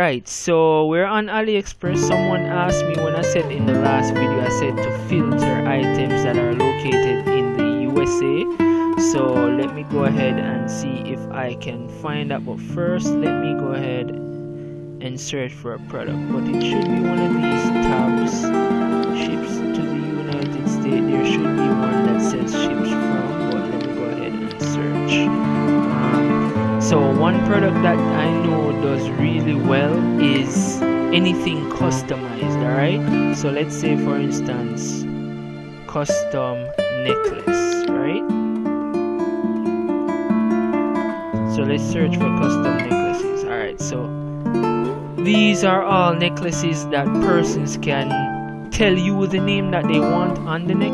Alright, so we're on AliExpress. Someone asked me when I said in the last video, I said to filter items that are located in the USA. So let me go ahead and see if I can find that. But first, let me go ahead and search for a product. But it should be one of these tabs. Ships to the United States. There should be one that says ships from. But let me go ahead and search. Um, so one product that I know well is anything customized alright? So let's say for instance custom necklace right? So let's search for custom necklaces alright? So these are all necklaces that persons can tell you the name that they want on the necklace